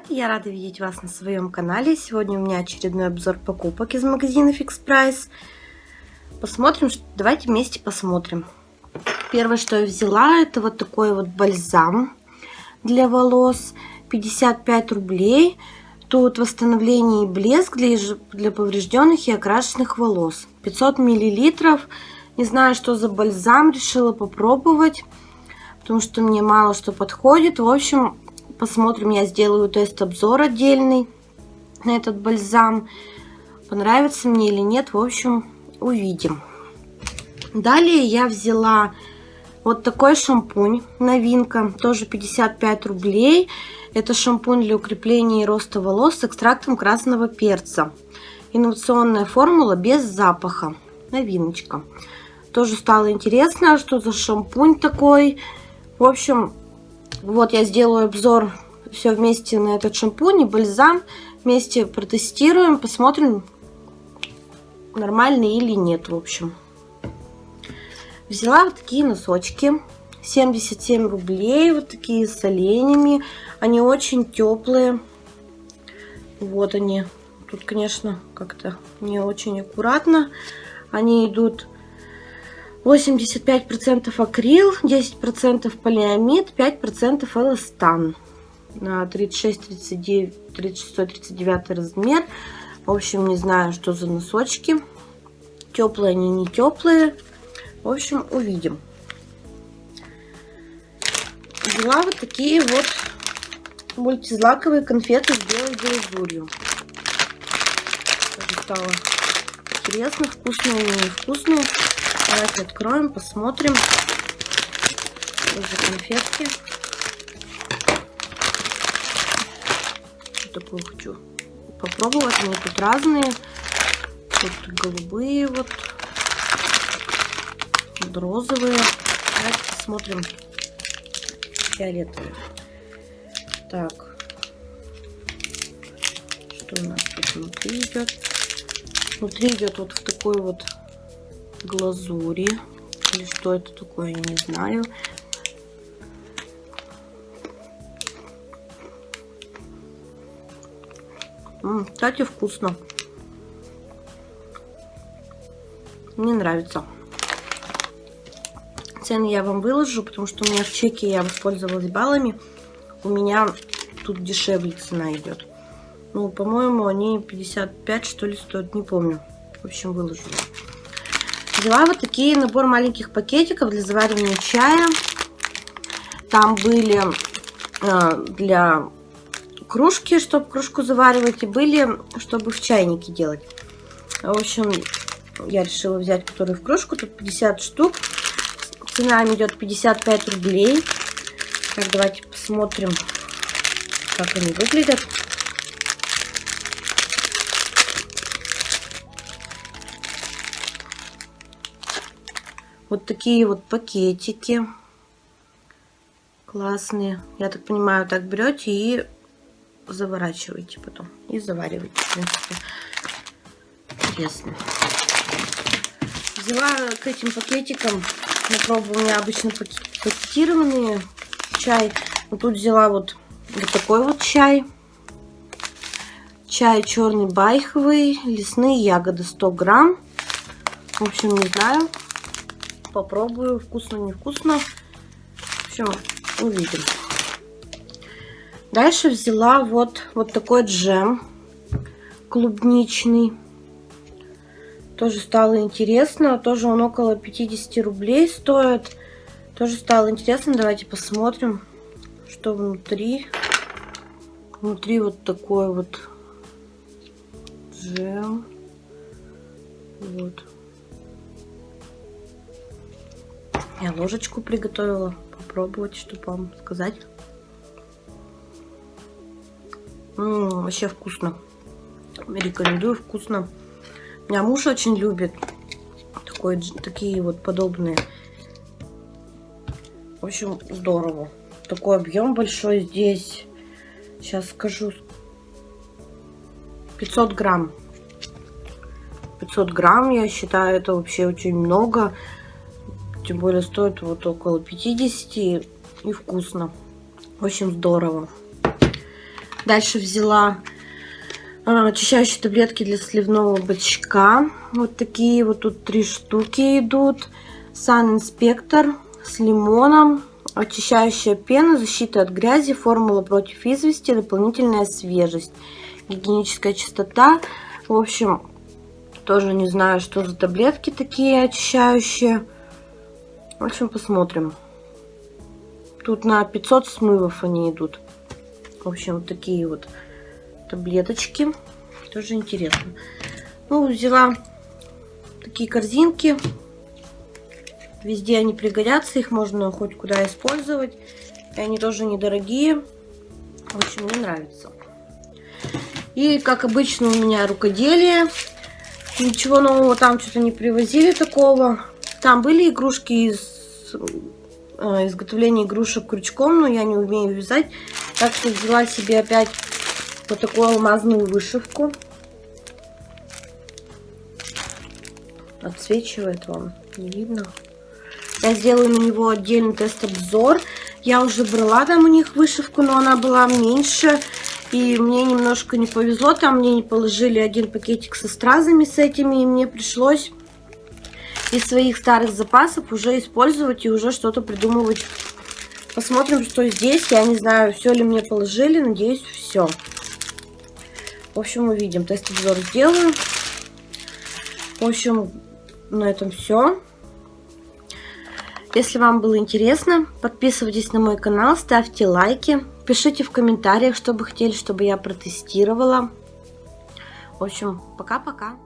привет! Я рада видеть вас на своем канале. Сегодня у меня очередной обзор покупок из магазина Fix Price. Посмотрим, давайте вместе посмотрим. Первое, что я взяла, это вот такой вот бальзам для волос. 55 рублей. Тут восстановление и блеск для, для поврежденных и окрашенных волос. 500 миллилитров. Не знаю, что за бальзам, решила попробовать потому что мне мало что подходит. В общем, Посмотрим, я сделаю тест-обзор отдельный на этот бальзам. Понравится мне или нет, в общем, увидим. Далее я взяла вот такой шампунь, новинка, тоже 55 рублей. Это шампунь для укрепления и роста волос с экстрактом красного перца. Инновационная формула без запаха, новиночка. Тоже стало интересно, что за шампунь такой. В общем, вот я сделаю обзор все вместе на этот шампунь и бальзам. Вместе протестируем, посмотрим, нормальный или нет, в общем. Взяла вот такие носочки. 77 рублей, вот такие с оленями. Они очень теплые. Вот они. Тут, конечно, как-то не очень аккуратно. Они идут 85% акрил, 10% полиамид, 5% эластан. На 36, 39, 36, 39 размер. В общем, не знаю, что за носочки. Теплые они, не теплые. В общем, увидим. Взяла вот такие вот мультизлаковые конфеты с белой глазурью. Стало интересно, вкусные или невкусные. Давайте откроем, посмотрим. Что за конфетки. Что такое хочу попробовать. Они тут разные. Тут голубые вот. Тут розовые. Давайте посмотрим фиолетовые. Так. Что у нас тут внутри идет? Внутри идет вот в такой вот глазури. Или что это такое, не знаю. М -м, кстати, вкусно. Мне нравится. Цены я вам выложу, потому что у меня в чеке я воспользовалась баллами. У меня тут дешевле цена идет. Ну, по-моему, они 55, что ли, стоят, не помню. В общем, выложу. Взяла вот такие набор маленьких пакетиков для заваривания чая. Там были э, для кружки, чтобы кружку заваривать, и были, чтобы в чайнике делать. В общем, я решила взять, которые в кружку. Тут 50 штук. Цена идет 55 рублей. Так, давайте посмотрим, как они выглядят. Вот такие вот пакетики. Классные. Я так понимаю, так берете и заворачиваете потом. И завариваете. Интересно. Взяла к этим пакетикам, я пробую, у меня обычно пакетированный чай. Но тут взяла вот, вот такой вот чай. Чай черный байховый, лесные ягоды 100 грамм. В общем, не знаю, попробую, вкусно, невкусно. В общем, увидим. Дальше взяла вот, вот такой джем клубничный. Тоже стало интересно. Тоже он около 50 рублей стоит. Тоже стало интересно. Давайте посмотрим, что внутри. Внутри вот такой вот джем. Вот. Я ложечку приготовила. Попробовать, чтобы вам сказать. М -м, вообще вкусно. Рекомендую, вкусно. Меня муж очень любит такой, такие вот подобные. В общем, здорово. Такой объем большой здесь. Сейчас скажу. 500 грамм. 500 грамм, я считаю, это вообще очень много. Тем более стоит вот около 50 и вкусно. Общем, здорово. Дальше взяла а, очищающие таблетки для сливного бачка. Вот такие вот тут три штуки идут. Сан Инспектор с лимоном. Очищающая пена, защита от грязи, формула против извести, дополнительная свежесть, гигиеническая чистота. В общем, тоже не знаю, что за таблетки такие очищающие. В общем, посмотрим. Тут на 500 смывов они идут. В общем, такие вот таблеточки. Тоже интересно. Ну, взяла такие корзинки. Везде они пригодятся, их можно хоть куда использовать. И они тоже недорогие. В общем, мне нравится. И, как обычно, у меня рукоделие. Ничего нового там что-то не привозили такого. Там были игрушки из э, изготовления игрушек крючком, но я не умею вязать. Так что взяла себе опять вот такую алмазную вышивку. Отсвечивает вам, не видно. Я сделаю на него отдельный тест-обзор. Я уже брала там у них вышивку, но она была меньше. И мне немножко не повезло. Там мне не положили один пакетик со стразами с этими. И мне пришлось из своих старых запасов уже использовать и уже что-то придумывать. Посмотрим, что здесь. Я не знаю, все ли мне положили. Надеюсь, все. В общем, увидим. Тест-обзор сделаю. В общем, на этом все. Если вам было интересно, подписывайтесь на мой канал, ставьте лайки, пишите в комментариях, что бы хотели, чтобы я протестировала. В общем, пока-пока.